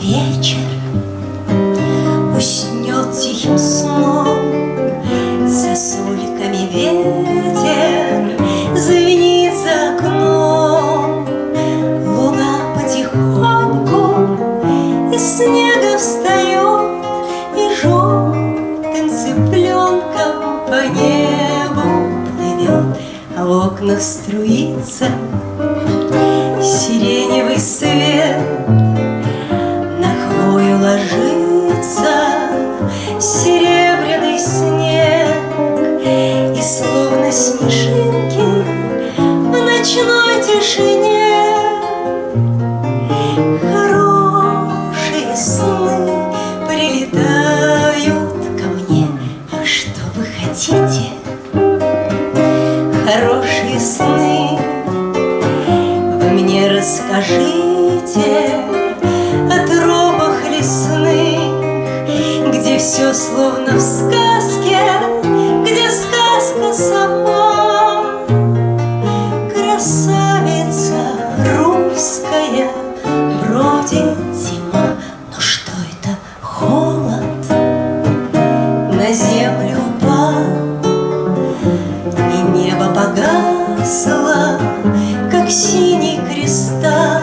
вечер Уснет тихим сном За сульками ветер Звенит за окном. Луна потихоньку Из снега встает И желтым цыпленком по небу плывет. А в окнах струится тишине. Хорошие сны прилетают ко мне. А что вы хотите? Хорошие сны. Вы мне расскажите О тропах лесных Где все словно в сказке Где сказка сама замысла, как синий кристалл.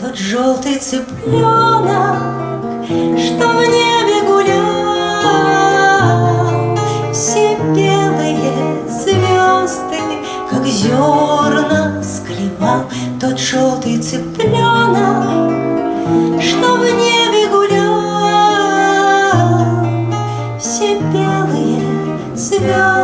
Тот желтый цыпленок, что в небе гулял, все белые звезды, как зерна склевал. Тот желтый цыпленок, что в небе гулял, все белые звезды.